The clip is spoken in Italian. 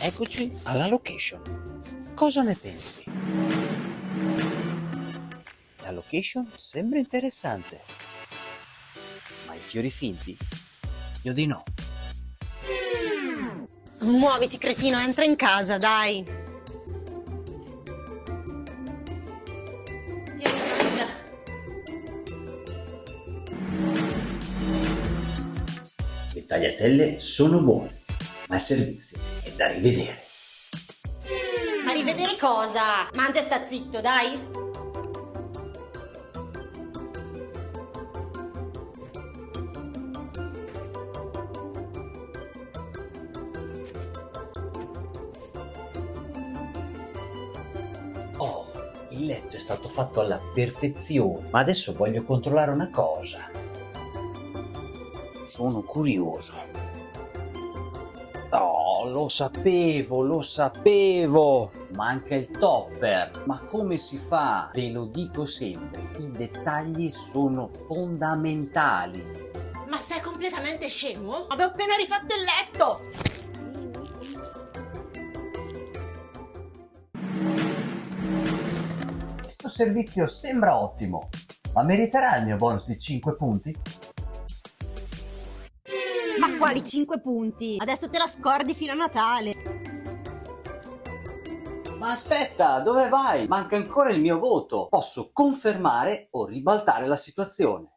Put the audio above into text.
Eccoci alla location. Cosa ne pensi? La location sembra interessante. Ma i fiori finti? Io di no. Muoviti, cretino, entra in casa, dai. Tieni, Gianluca. Le tagliatelle sono buone, ma il servizio da rivedere. Ma rivedere cosa? Mangia e sta zitto, dai. Oh, il letto è stato fatto alla perfezione, ma adesso voglio controllare una cosa. Sono curioso. Oh, lo sapevo, lo sapevo! Manca il topper. Ma come si fa? Ve lo dico sempre, i dettagli sono fondamentali. Ma sei completamente scemo? Avevo appena rifatto il letto. Questo servizio sembra ottimo, ma meriterà il mio bonus di 5 punti? Quali 5 punti? Adesso te la scordi fino a Natale. Ma aspetta, dove vai? Manca ancora il mio voto. Posso confermare o ribaltare la situazione.